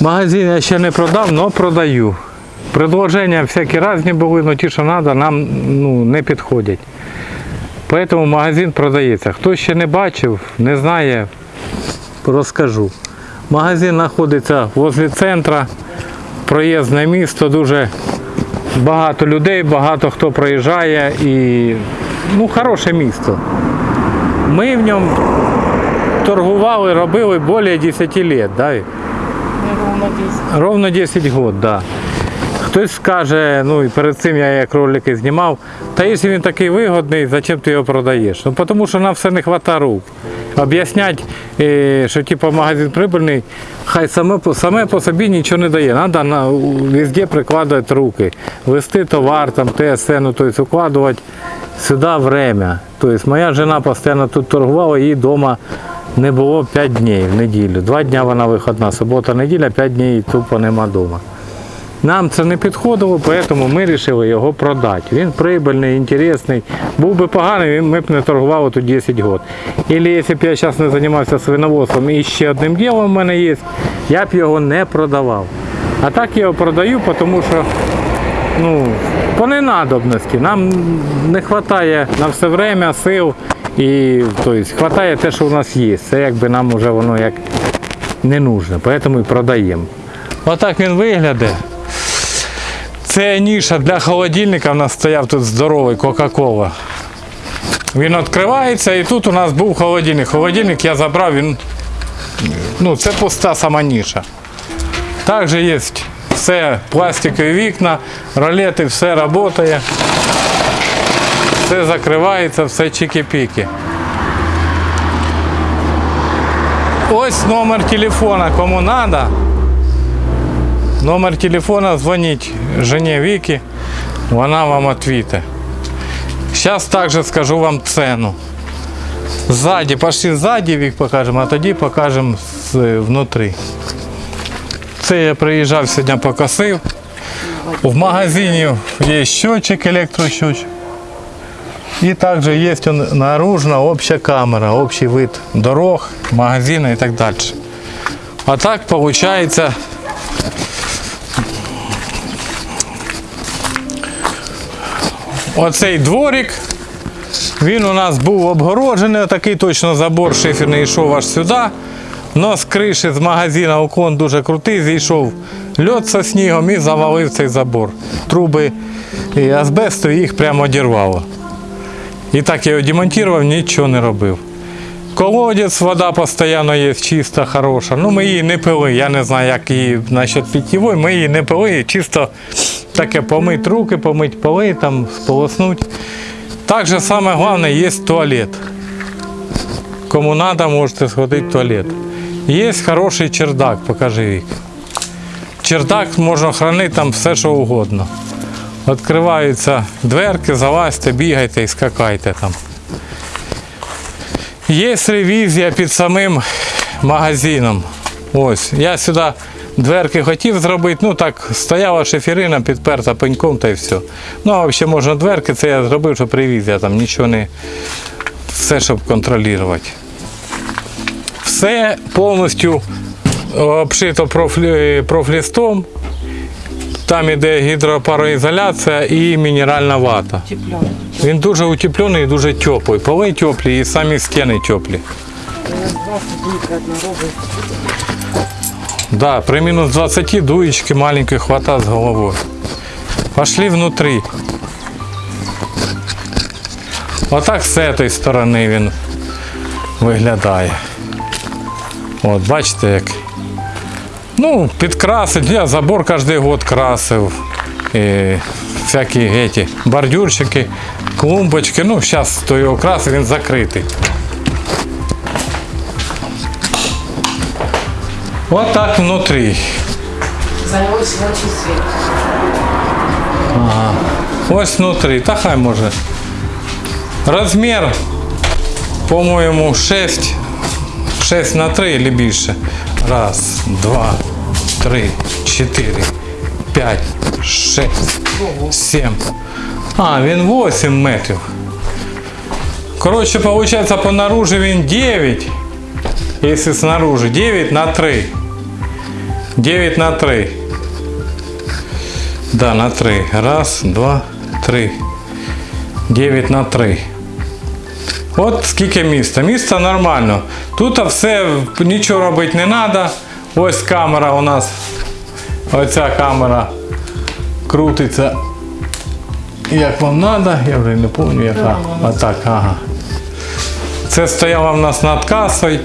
Магазин я ще не продав, але продаю. Предложення всякі різні були, але ті, що треба, нам ну, не підходять. Тому магазин продається. Хто ще не бачив, не знає, розкажу. Магазин знаходиться возле центра, проїзне місто, дуже багато людей, багато хто проїжджає і ну, хороше місто. Ми в ньому торгували, робили більше 10 років. Ровно 10. Ровно 10 років, да. Хтось скаже, ну і перед цим я як ролики знімав, та якщо він такий вигодний, зачем ти його продаєш? Ну тому що нам все не вистачає рук. Об'яснять, е, що типу, магазин прибильний, хай саме саме по собі нічого не дає. Треба на, везде прикладати руки, вести товар, там, ТСН, ну, тобто укладувати сюди время. Тобто моя жена постійно тут торгувала, їй вдома не було 5 днів в неділю. Два дні вона виходна, субота, неділя, 5 днів тупо нема вдома. Нам це не підходило, тому ми вирішили його продати. Він прибильний, інтересний. Був би поганий, ми б не торгували тут 10 років. Або якщо б я зараз не займався свиноводством і ще одним ділом в мене є, я б його не продавав. А так я його продаю, тому що ну, по ненадобності. Нам не вистачає на все время сил і тобто, вистачає те, що у нас є. Це якби нам вже воно як не нужно, тому і продаємо. Отак він виглядає. Це ніша для холодильника. У нас стояв тут здоровий Кока-Кола. Він відкривається і тут у нас був холодильник. Холодильник я забрав, він. Ну, це пуста сама ніша. Також є все пластикові вікна, ролети, все працює. Все закривається, все чики-піки. Ось номер телефона, кому треба. Номер телефона дзвоніть жені Віки, вона вам відповіде. Зараз також скажу вам ціну. Ззаді, пошли ззаді вік покажемо, а тоді покажемо внутрі. Це я приїжджав сьогодні покосив. В магазині є щотчик, електрощотчик. І також є он наружна обща камера, общий вид дорог, магазину і так далі. А так виходить Оцей дворик, він у нас був обгороджений, такий точно забор шиферний йшов аж сюди. Но з криші з магазина уклон дуже крутий, зійшов льот зі снігом і завалив цей забор. Труби і азбесту їх прямо одірвало. І так я його демонтував, нічого не робив. Колодець, вода постійно є чиста, хороша. Ну, ми її не пили. Я не знаю, як її насчет питьєвої, ми її не пили, чисто таке помить руки, помить поли, там сполоснуть. Також саме головне є туалет. Кому треба, можете сходити в туалет. Є хороший чердак, покажи вік. Чердак можна хранити там все, що угодно. Відкриваються дверки, залазьте, бігайте і скакайте там. Є ревізія під самим магазином. Ось, я сюди дверки хотів зробити, ну так, стояла шиферина, підперта пеньком та й все. Ну, а взагалі можна дверки, це я зробив, щоб ревізія, там нічого не. Все, щоб контролювати. Все повністю обшито профлі- профлістом. Там іде гідропароізоляція і мінеральна вата. Він дуже утеплений і дуже теплий. Поли теплі і самі стіни теплі. Минус 20 дует однорогой. Да, при мінус 20 дуєчки маленької хвата з головою. Пошли внутрі. Отак з цієї сторони він виглядає. От, бачите як. Ну, підкрасить, я забор кожен год красив. І всякі эти, бордюрчики, клумбочки. Ну, зараз то його красив, він закритий. От так внутрі. Свет. Ось внутрі, та хай може. Розмір, по-моєму, 6, 6 на 3 або більше. Раз, два, три, чотири, п'ять, шесть, сім. А, він 8 метрів. Коротше, виходить, по наружі він 9. Якщо снаружи 9 на 3. 9 на 3. Да, на 3. Раз, два, три. 9 на 3. От скільки міста. Місто нормально. Тут все, нічого робити не треба. Ось камера у нас. Оця камера крутиться. Як вам треба, я вже не пам'ятаю яка. А так, ага. Це стояла в нас над касою.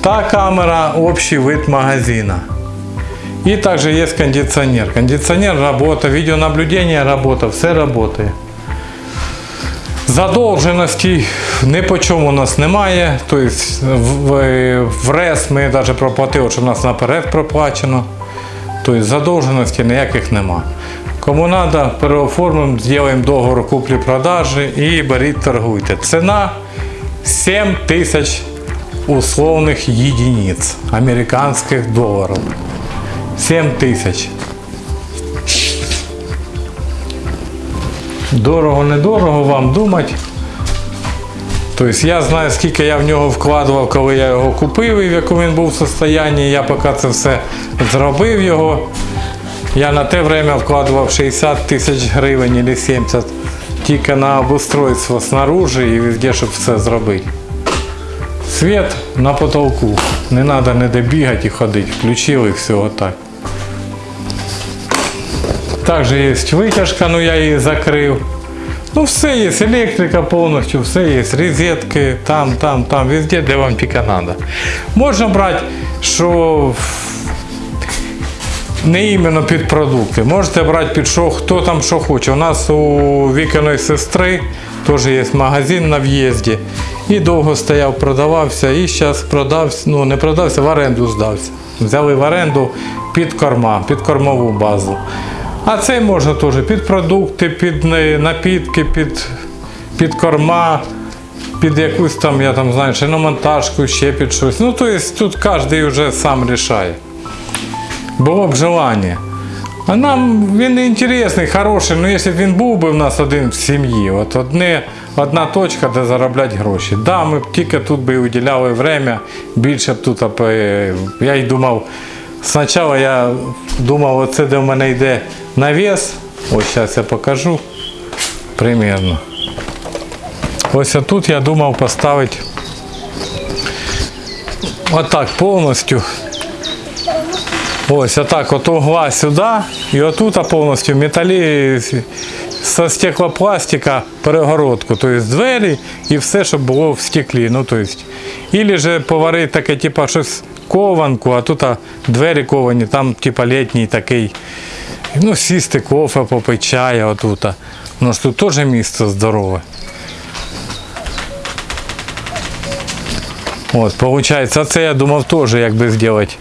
Та камера общий вид магазина. И также есть кондиционер. Кондиционер работа, видеонаблюдение работа, все работає. Задовженостей ні по чому у нас немає. Тобто в, РЕС ми навіть проплатили, що у нас наперед проплачено. Тобто задовженостей ніяких нема. Кому треба, переоформимо, зробимо договор куплі-продажі і беріть торгуйте. Ціна 7 тисяч условних єдиниць американських доларів. 7 тисяч. Дорого, недорого вам думати. Тобто я знаю, скільки я в нього вкладував, коли я його купив і в якому він був в состоянні. Я поки це все зробив його. Я на те время вкладував 60 тисяч гривень або 70 тільки на обустройство снаружи і везде, щоб все зробити. Світ на потолку. Не треба ніде бігати і ходити. Включили все отак. Також є витяжка, ну я її закрив. Ну все є, електрика повністю, все є, розетки, там, там, там, везде, де вам тільки треба. Можна брати, що не іменно під продукти. Можете брати під що, хто там що хоче. У нас у вікиної сестри теж є магазин на в'їзді. І довго стояв, продавався, і зараз продався, ну не продався, в оренду здався. Взяли в оренду під корма, під кормову базу. А цей можна теж під продукти, під е, напітки, під, під корма, під якусь там, я там знаю, шиномонтажку, ще під щось. Ну, тобто тут кожен вже сам рішає. Було б желання. А нам він не інтересний, хороший, ну якщо б він був би в нас один в сім'ї, от одне, одна точка, де заробляти гроші. Да, ми б тільки тут би уділяли время, більше б тут. е, Я й думав, спочатку я думав, оце де в мене йде навіс. Ось зараз я покажу примірно. Ось тут я думав поставити отак повністю. Ось отак от угла сюди і отут повністю металі з стеклопластика перегородку, тобто двері і все, щоб було в стеклі. Ну, тобто, Ілі же поварити таке, типу, щось кованку, а тут а, двері ковані, там типу літній такий. Ну, сісти кофе, попити чая отут. Ну ж тут теж місце здорове. От, виходить, це я думав теж якби зробити.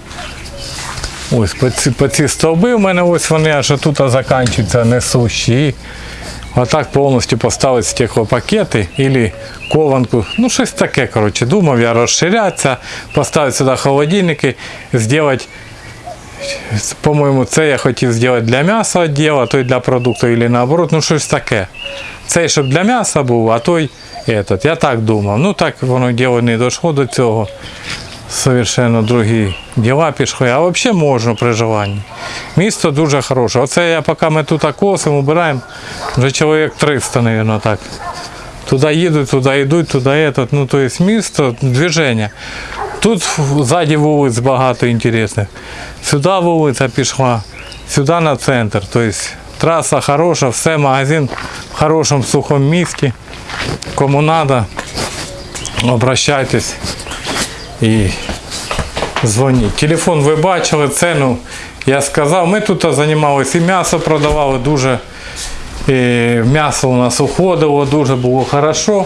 Ось по ці, по ці стовби в мене ось вони аж тут закінчуються несущі. І отак повністю поставити стеклопакети або кованку. Ну, щось таке, коротше. Думав я розширятися, поставити сюди холодильники, зробити, по-моєму, це я хотів зробити для м'яса відділ, а той для продукту, або наоборот, ну щось таке. Цей, щоб для м'яса був, а той этот. Я так думав. Ну так воно діло не дійшло до цього Совершенно другі діла пішли, а взагалі можна при желанні. Місто дуже хороше. Оце я поки ми тут косимо, убираємо, вже чоловік 300, мабуть, так. Туди їдуть, туди йдуть, туди этот. Ну, то есть місто, движення. Тут ззаді вулиць багато інтересних. Сюди вулиця пішла, сюди на центр. Тобто траса хороша, все, магазин в хорошому сухому місті. Кому треба, обращайтесь і дзвоніть. Телефон ви бачили, ціну я сказав. Ми тут займалися і м'ясо продавали, дуже і м'ясо у нас уходило, дуже було хорошо.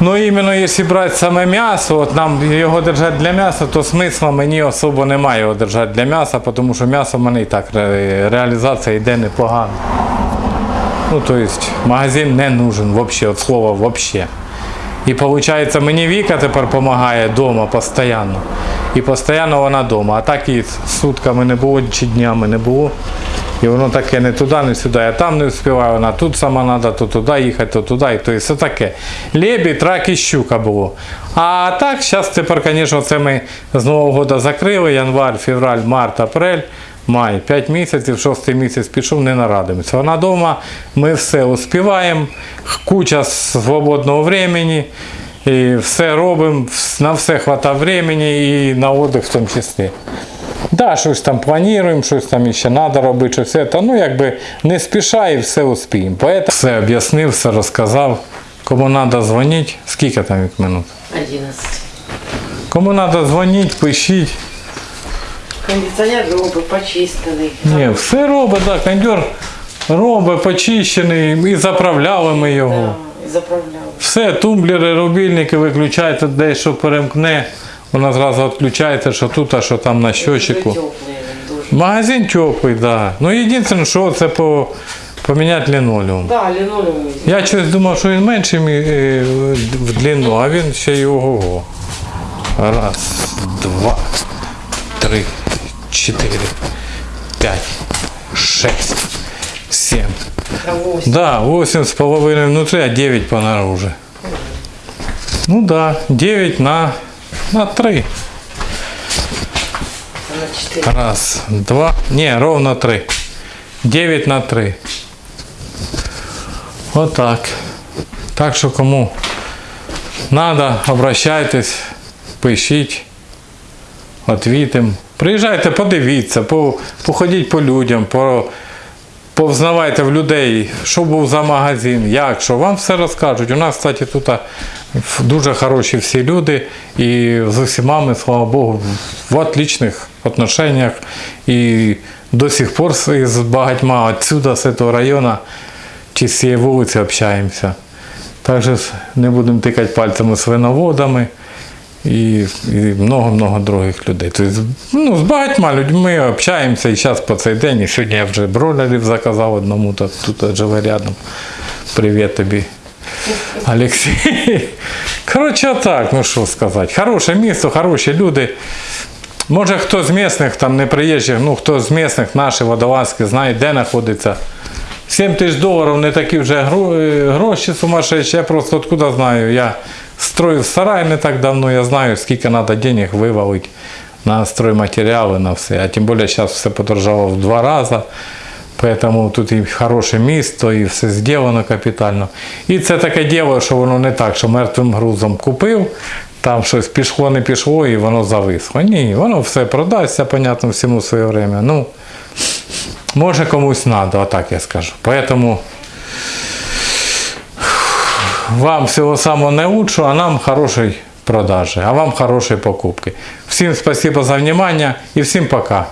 Ну іменно якщо брати саме м'ясо, от нам його держати для м'яса, то смисла мені особо немає його держати для м'яса, тому що м'ясо в мене і так реалізація йде непогано. Ну, то есть магазин не нужен вообще, от слова вообще. І виходить, мені Віка тепер допомагає вдома постійно. і постійно вона вдома. А так і сутками не було, чи днями не було. І воно таке не туди, не сюди. А там не встигає, вона тут сама треба, то туди їхати, то туди. І то все таке. Лебідь, рак і щука було. А так, зараз тепер, звісно, це ми з Нового року закрили. Январь, февраль, март, апрель. Май, 5 місяців, шостий місяць пішов, не нарадимося. Вона вдома, ми все успіваємо, куча свободного времени, і все робимо, на все хватає времени і на отдых в тому числі. Да, щось там плануємо, щось там ще треба робити, щось це. Ну якби не спіша і все успіємо. Поэтому все об'яснив, все розказав. Кому треба дзвонити, скільки там від минут? 11. Кому треба дзвонити, пишіть. Кондиціонер робить, почистили. Ні, все робить, так, кондьор робить, почищений, і заправляли ми його. Да, заправляли. Все, тумблери, рубільники виключаєте, десь що перемкне, воно зразу відключається, що тут, а що там на щочику. Магазин теплий, так. Да. Ну єдине, що це по, поміняти лінолеум. Да, лінолеум. Я щось думав, що він менший е, в длину, а він ще й ого. Раз, два, три, чотири, п'ять, шесть, сім. Та ось. Да, 8 с половиной внутри, а 9 понаружи. Ну да, 9 на, на 3. На 4. Раз, два, не, ровно 3. 9 на 3. Вот так. Так що кому надо, обращайтесь, пишіть, отвітим. Приїжджайте, подивіться, по, походіть по людям, по, повзнавайте в людей, що був за магазин, як, що. Вам все розкажуть. У нас, кстати, тут дуже хороші всі люди, і з усіма ми, слава Богу, в отличних отношениях. І до сих пор з з багатьма отсюда, з цього району, чи з цієї вулиці общаємося. Також не будемо тикати пальцями свиноводами і, і много-много других людей. Тобто, ну, з багатьма людьми общаємося і зараз по цей день. І сьогодні я вже бролерів заказав одному, то тут живе рядом. Привіт тобі. Олексій. Коротше, так, ну що сказати. Хороше місто, хороші люди. Може хто з місних, там не приїжджих, ну хто з місних, наші водолазки, знає, де знаходиться. 7 тисяч доларів не такі вже е, гроші сумасшедші, я просто откуда знаю. Я строїв сарай не так давно, я знаю, скільки треба денег вивалити на стройматеріали, на все. А тим більше зараз все подорожало в два рази. Поэтому тут і хороше місто, і все зроблено капітально. І це таке діло, що воно не так, що мертвим грузом купив, там щось пішло, не пішло, і воно зависло. Ні, воно все продасться, понятно, всьому своє время. Ну, може комусь треба, отак я скажу. Поэтому вам всего самого наилучшего, а нам хорошей продажи, а вам хорошей покупки. Всем спасибо за внимание и всем пока.